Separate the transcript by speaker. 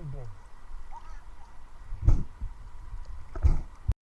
Speaker 1: oldu.